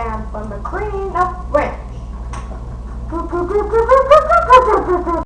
am from the Queen of France.